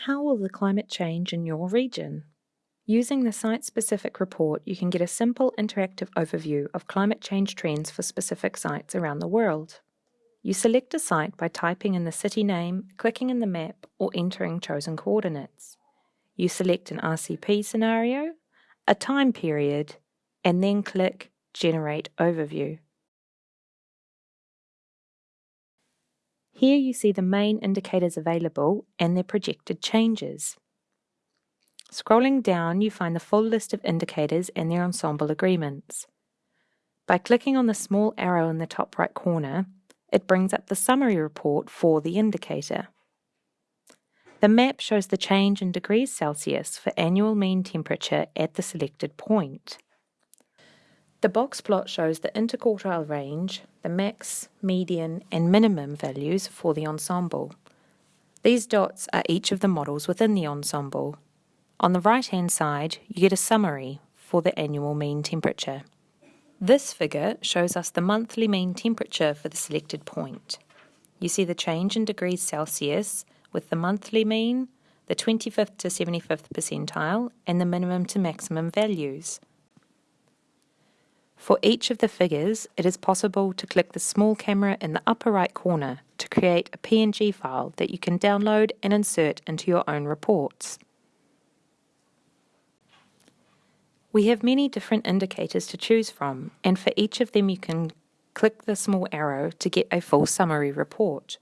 How will the climate change in your region? Using the site-specific report, you can get a simple interactive overview of climate change trends for specific sites around the world. You select a site by typing in the city name, clicking in the map, or entering chosen coordinates. You select an RCP scenario, a time period, and then click Generate Overview. Here you see the main indicators available and their projected changes. Scrolling down, you find the full list of indicators and their ensemble agreements. By clicking on the small arrow in the top right corner, it brings up the summary report for the indicator. The map shows the change in degrees Celsius for annual mean temperature at the selected point. The box plot shows the interquartile range, the max, median, and minimum values for the ensemble. These dots are each of the models within the ensemble. On the right-hand side, you get a summary for the annual mean temperature. This figure shows us the monthly mean temperature for the selected point. You see the change in degrees Celsius with the monthly mean, the 25th to 75th percentile, and the minimum to maximum values. For each of the figures, it is possible to click the small camera in the upper right corner to create a PNG file that you can download and insert into your own reports. We have many different indicators to choose from, and for each of them you can click the small arrow to get a full summary report.